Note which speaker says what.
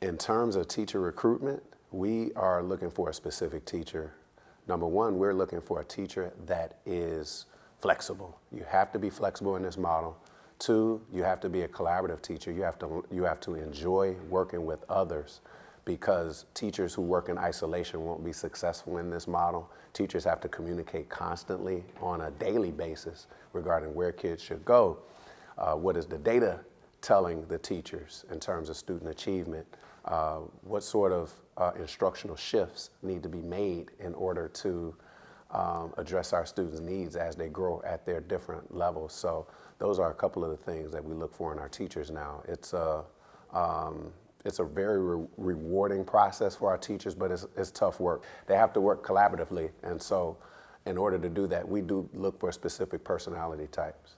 Speaker 1: In terms of teacher recruitment, we are looking for a specific teacher. Number one, we're looking for a teacher that is flexible. You have to be flexible in this model. Two, you have to be a collaborative teacher. You have to, you have to enjoy working with others because teachers who work in isolation won't be successful in this model. Teachers have to communicate constantly on a daily basis regarding where kids should go. Uh, what is the data telling the teachers in terms of student achievement? Uh, what sort of uh, instructional shifts need to be made in order to um, address our students' needs as they grow at their different levels. So those are a couple of the things that we look for in our teachers now. It's a, um, it's a very re rewarding process for our teachers, but it's, it's tough work. They have to work collaboratively, and so in order to do that, we do look for specific personality types.